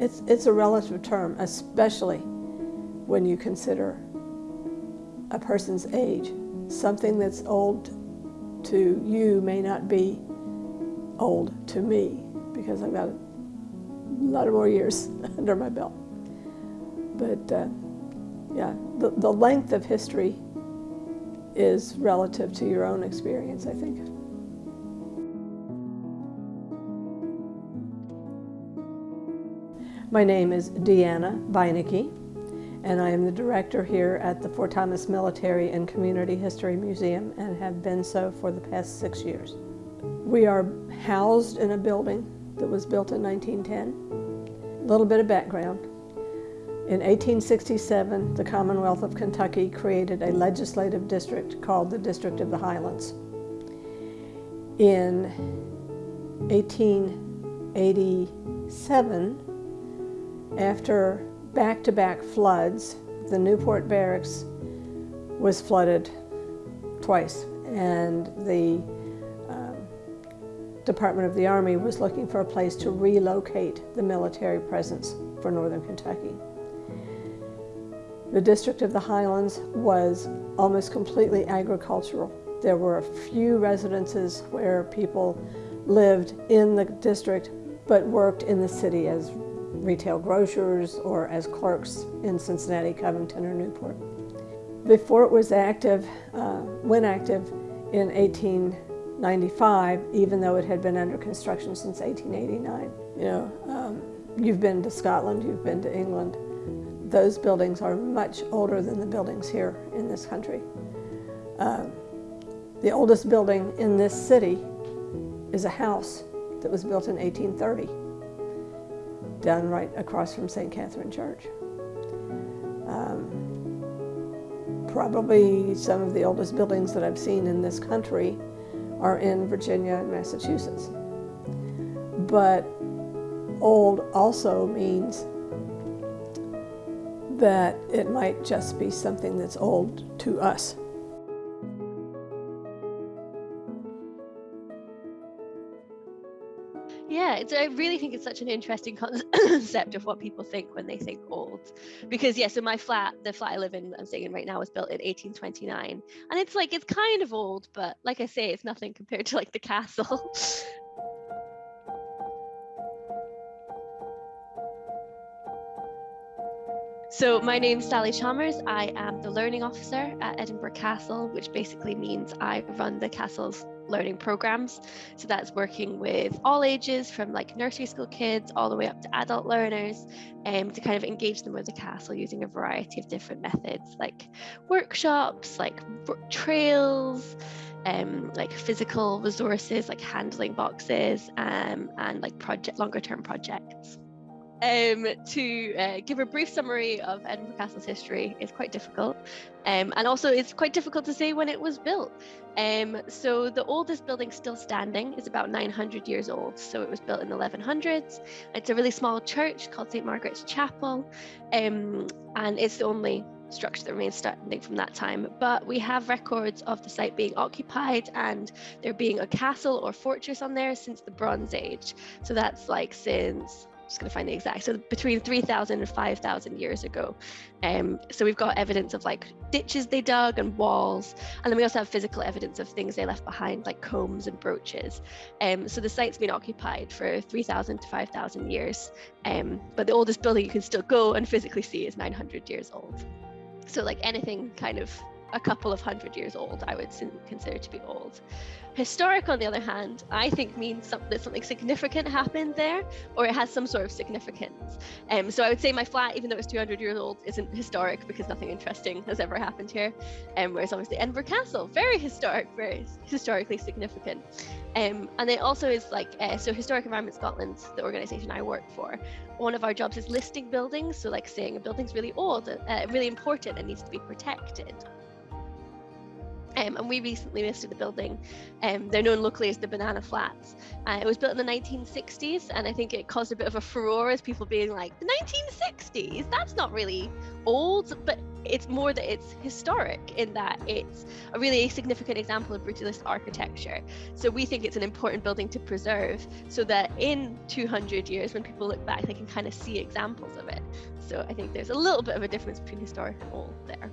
It's, it's a relative term, especially when you consider a person's age. Something that's old to you may not be old to me because I've got a lot of more years under my belt. But uh, yeah, the, the length of history is relative to your own experience, I think. My name is Deanna Beinecke, and I am the director here at the Fort Thomas Military and Community History Museum and have been so for the past six years. We are housed in a building that was built in 1910. A little bit of background. In 1867, the Commonwealth of Kentucky created a legislative district called the District of the Highlands. In 1887, after back-to-back -back floods, the Newport Barracks was flooded twice, and the um, Department of the Army was looking for a place to relocate the military presence for Northern Kentucky. The District of the Highlands was almost completely agricultural. There were a few residences where people lived in the district but worked in the city as retail grocers or as clerks in Cincinnati, Covington, or Newport. Before it was active, uh, when active in 1895, even though it had been under construction since 1889. You know, um, you've been to Scotland, you've been to England. Those buildings are much older than the buildings here in this country. Um, the oldest building in this city is a house that was built in 1830 done right across from St. Catherine Church. Um, probably some of the oldest buildings that I've seen in this country are in Virginia and Massachusetts. But old also means that it might just be something that's old to us. Yeah, it's, I really think it's such an interesting concept of what people think when they think old. Because yeah, so my flat, the flat I live in, I'm staying in right now, was built in 1829, and it's like it's kind of old, but like I say, it's nothing compared to like the castle. So my name's Sally Chalmers. I am the learning officer at Edinburgh Castle, which basically means I run the castle's learning programs. So that's working with all ages from like nursery school kids all the way up to adult learners um, to kind of engage them with the castle using a variety of different methods like workshops, like trails, um, like physical resources like handling boxes um, and like project longer term projects um, to uh, give a brief summary of Edinburgh Castle's history is quite difficult. Um, and also it's quite difficult to say when it was built. Um, so the oldest building still standing is about 900 years old. So it was built in the 1100s. It's a really small church called St. Margaret's Chapel. Um, and it's the only structure that remains standing from that time. But we have records of the site being occupied and there being a castle or fortress on there since the Bronze Age. So that's like since just going to find the exact so between 3000 and 5000 years ago. Um, so we've got evidence of like ditches they dug and walls and then we also have physical evidence of things they left behind like combs and brooches. Um, so the site's been occupied for 3000 to 5000 years. Um, but the oldest building you can still go and physically see is 900 years old. So like anything kind of a couple of hundred years old, I would consider to be old. Historic, on the other hand, I think means something, something significant happened there, or it has some sort of significance. Um, so I would say my flat, even though it's 200 years old, isn't historic because nothing interesting has ever happened here. Um, whereas obviously Edinburgh Castle, very historic, very historically significant. Um, and it also is like, uh, so Historic Environment Scotland, the organisation I work for, one of our jobs is listing buildings. So like saying a building's really old, uh, really important and needs to be protected. Um, and we recently listed the building. Um, they're known locally as the Banana Flats. Uh, it was built in the 1960s, and I think it caused a bit of a furore as people being like, the 1960s? That's not really old. But it's more that it's historic in that it's a really significant example of brutalist architecture. So we think it's an important building to preserve so that in 200 years, when people look back, they can kind of see examples of it. So I think there's a little bit of a difference between historic and old there.